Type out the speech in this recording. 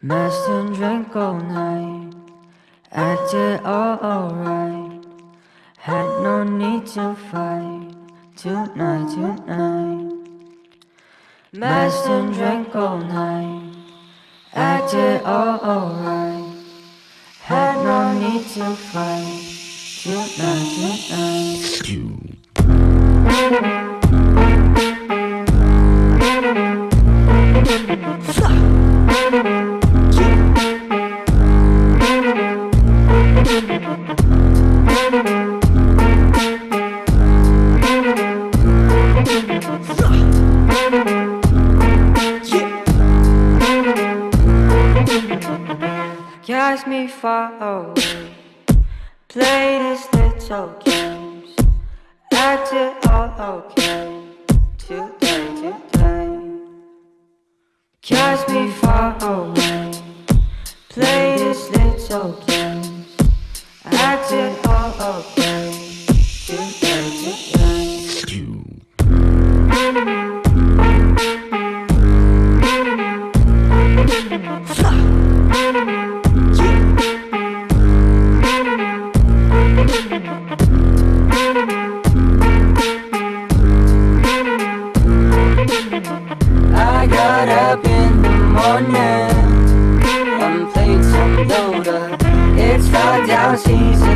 Messed and drank all night, acted all alright. Had no need to fight tonight, tonight. Messed and drank all night, acted all alright. Had no need to fight tonight, tonight. Cast me far away. Play his little games. Act it all okay Today, today Cast me far away. Play his little games. Act it all okay Today, today net. One plate, some. It's right down season.